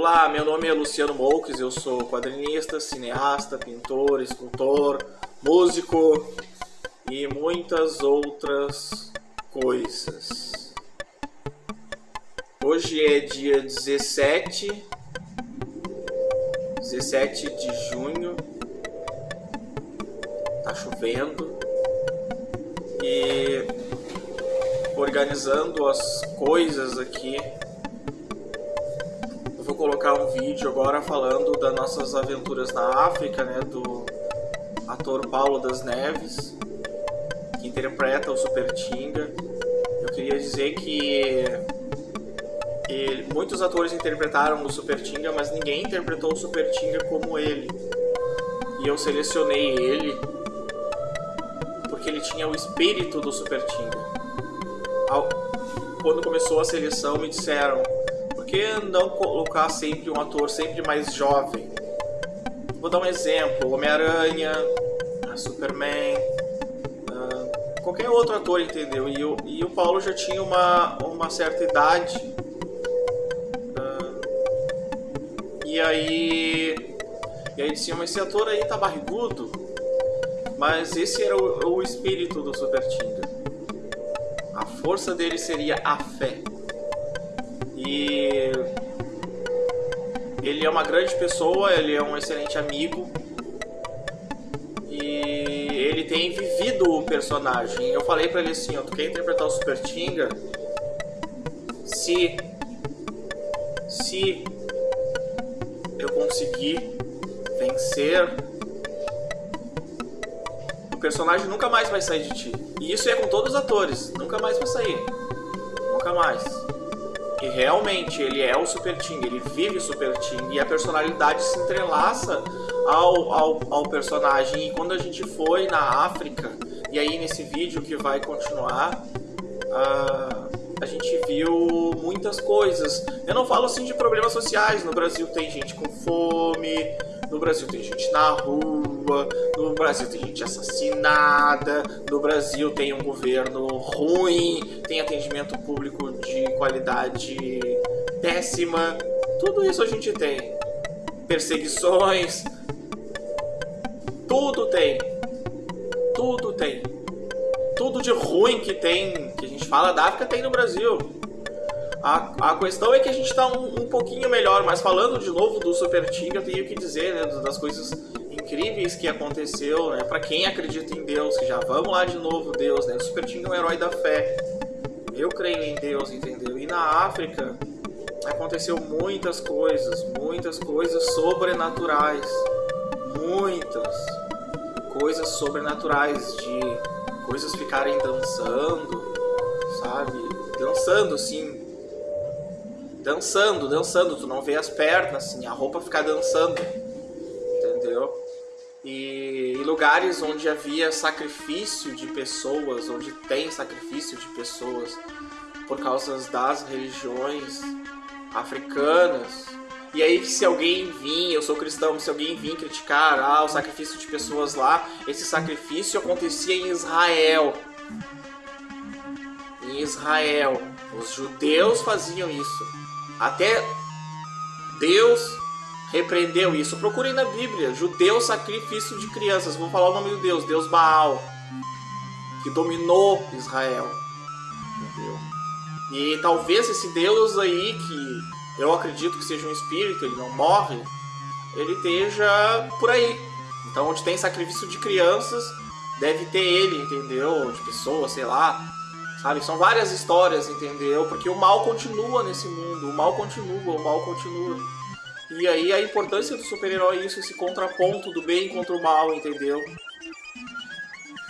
Olá, meu nome é Luciano Moukes, eu sou quadrinista, cineasta, pintor, escultor, músico e muitas outras coisas. Hoje é dia 17, 17 de junho, tá chovendo. E organizando as coisas aqui colocar um vídeo agora falando das nossas aventuras na África, né, do ator Paulo das Neves, que interpreta o Super Tinga. Eu queria dizer que ele, muitos atores interpretaram o Super Tinga, mas ninguém interpretou o Super Tinga como ele. E eu selecionei ele porque ele tinha o espírito do Super Tinga. Quando começou a seleção, me disseram que não colocar sempre um ator sempre mais jovem? Vou dar um exemplo, Homem-Aranha, Superman, uh, qualquer outro ator, entendeu? E o, e o Paulo já tinha uma, uma certa idade. Uh, e aí... E aí diziam, esse ator aí tá barrigudo. Mas esse era o, o espírito do Super Tinga. A força dele seria a fé. E ele é uma grande pessoa, ele é um excelente amigo. E ele tem vivido o personagem. Eu falei pra ele assim, ó, tu quer interpretar o Super Tinga? Se se eu conseguir vencer o personagem nunca mais vai sair de ti. E isso é com todos os atores, nunca mais vai sair. Nunca mais. E realmente ele é o Super Ting, ele vive o Super Ting e a personalidade se entrelaça ao, ao, ao personagem. E quando a gente foi na África, e aí nesse vídeo que vai continuar, uh, a gente viu muitas coisas. Eu não falo assim de problemas sociais, no Brasil tem gente com fome, no Brasil tem gente na rua, no Brasil tem gente assassinada, no Brasil tem um governo ruim, tem atendimento público de qualidade péssima. Tudo isso a gente tem. Perseguições. Tudo tem. Tudo tem. Tudo de ruim que tem, que a gente fala da África, tem no Brasil. A, a questão é que a gente está um, um, pouquinho melhor, mas falando de novo do Super Team, eu tenho que dizer né, das coisas incríveis que aconteceu, né, para quem acredita em Deus, que já vamos lá de novo, Deus, né, o Super Team é um herói da fé. Eu creio em Deus, entendeu? E na África aconteceu muitas coisas, muitas coisas sobrenaturais, muitas coisas sobrenaturais de coisas ficarem dançando, sabe? Dançando assim, dançando, dançando, tu não vê as pernas, assim, a roupa fica dançando, lugares onde havia sacrifício de pessoas, onde tem sacrifício de pessoas por causa das religiões africanas. E aí se alguém vir, eu sou cristão, se alguém vir criticar ah, o sacrifício de pessoas lá, esse sacrifício acontecia em Israel. Em Israel. Os judeus faziam isso. Até Deus repreendeu isso. Procurem na Bíblia, judeu sacrifício de crianças. Vou falar o nome do Deus, Deus Baal, que dominou Israel. Entendeu? E talvez esse Deus aí, que eu acredito que seja um espírito, ele não morre, ele esteja por aí. Então, onde tem sacrifício de crianças, deve ter ele, entendeu? De pessoas, sei lá. Sabe? São várias histórias, entendeu? Porque o mal continua nesse mundo, o mal continua, o mal continua. E aí a importância do super-herói é isso, esse contraponto do bem contra o mal, entendeu?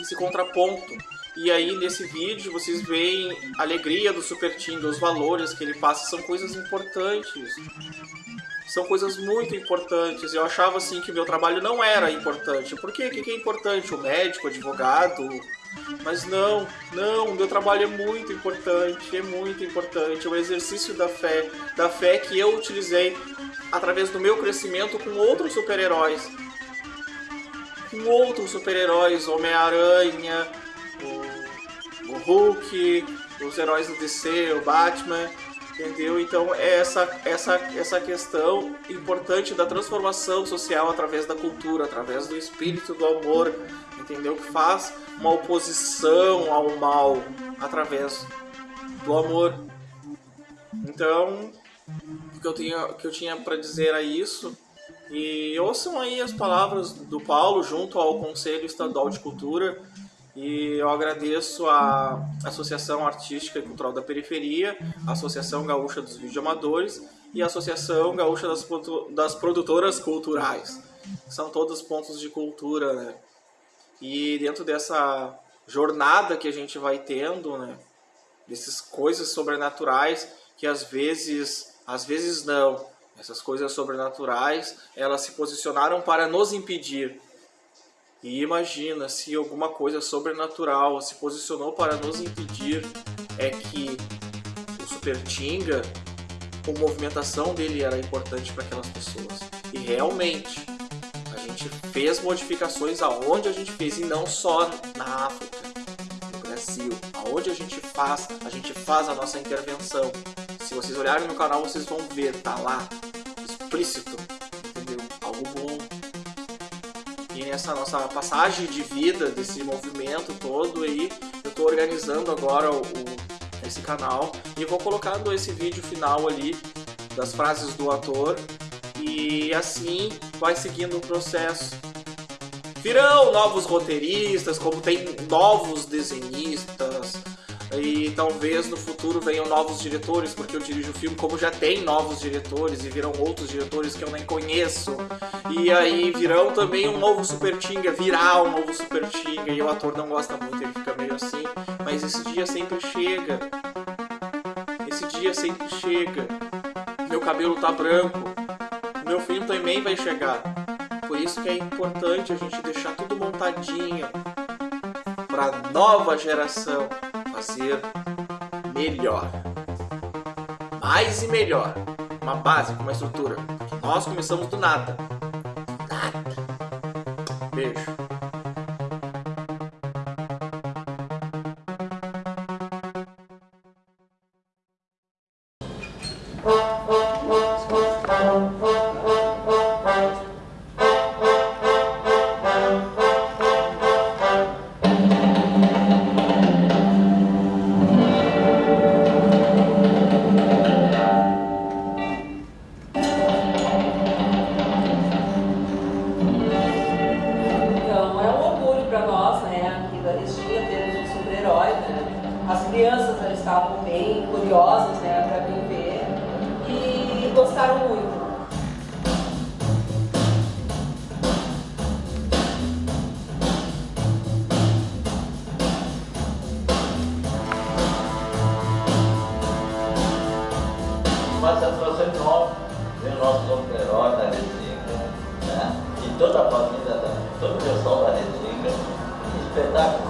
Esse contraponto. E aí nesse vídeo vocês veem a alegria do Super Team, os valores que ele passa, são coisas importantes. São coisas muito importantes. Eu achava assim que meu trabalho não era importante. Por quê? O que é importante? O médico, o advogado, mas não, não, o meu trabalho é muito importante, é muito importante. É o exercício da fé, da fé que eu utilizei através do meu crescimento com outros super-heróis. Com outros super-heróis, Homem-Aranha, o, o Hulk, os heróis do DC, o Batman. Entendeu? Então é essa, essa, essa questão importante da transformação social através da cultura, através do espírito do amor, entendeu? Que faz uma oposição ao mal através do amor. Então, o que eu tinha, que eu tinha para dizer é isso. E ouçam aí as palavras do Paulo junto ao Conselho Estadual de Cultura e eu agradeço a Associação Artística e Cultural da Periferia, a Associação Gaúcha dos Videoamadores e a Associação Gaúcha das, das Produtoras Culturais. São todos pontos de cultura, né? E dentro dessa jornada que a gente vai tendo, né? Dessas coisas sobrenaturais que às vezes, às vezes não, essas coisas sobrenaturais, elas se posicionaram para nos impedir e imagina se alguma coisa sobrenatural se posicionou para nos impedir, é que o Super Tinga, a movimentação dele era importante para aquelas pessoas. E realmente, a gente fez modificações aonde a gente fez, e não só na África, no Brasil. Aonde a gente faz, a gente faz a nossa intervenção. Se vocês olharem no canal, vocês vão ver, tá lá, explícito nessa nossa passagem de vida desse movimento todo aí, eu estou organizando agora o, o, esse canal e vou colocando esse vídeo final ali das frases do ator e assim vai seguindo o processo. Virão novos roteiristas, como tem novos desenhistas, e talvez no futuro venham novos diretores, porque eu dirijo o filme como já tem novos diretores e virão outros diretores que eu nem conheço. E aí virão também um novo Super Tinga, virá um novo Super Tinga, e o ator não gosta muito, ele fica meio assim, mas esse dia sempre chega. Esse dia sempre chega. Meu cabelo tá branco, meu filho também vai chegar. Por isso que é importante a gente deixar tudo montadinho para nova geração fazer melhor. Mais e melhor. Uma base, uma estrutura. Nós começamos do nada. Nada. Beijo.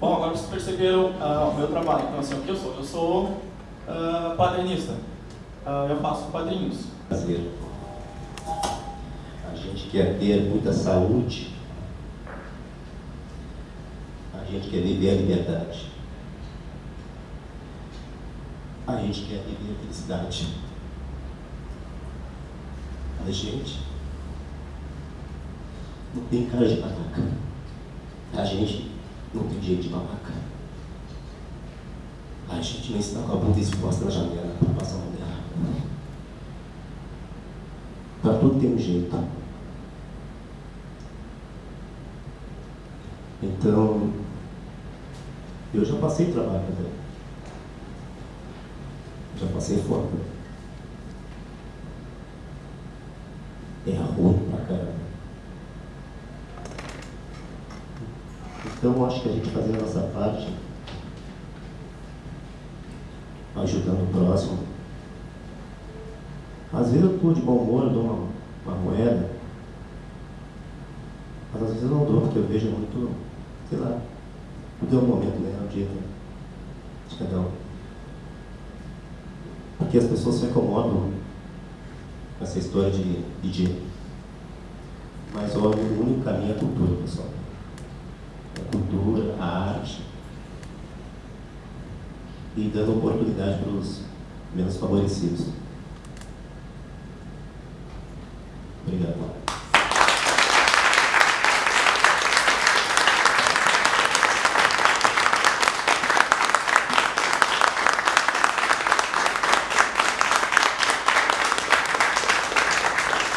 bom agora vocês perceberam uh, o meu trabalho. Então, assim, o que eu sou? Eu sou uh, padrinista. Uh, eu faço padrinhos. Prazer. A gente quer ter muita saúde. A gente quer viver a liberdade. A gente quer viver a felicidade. A gente não tem cara de babaca. A gente não tem jeito de babaca. A gente não está com a bunda exposta na janela para passar uma dela. Para tudo tem um jeito. Então, eu já passei trabalho também. Já passei fome. É ruim pra caramba. Então, acho que a gente fazer a nossa parte, ajudando o próximo. Às vezes eu estou de bom humor, eu dou uma, uma moeda, mas às vezes eu não dou, porque eu vejo muito, sei lá, tudo é um momento, né? Um dia de cada um. Porque as pessoas se acomodam com essa história de DJ. Mas óbvio, o único caminho é a cultura, pessoal. Cultura, a arte. E dando oportunidade para os menos favorecidos.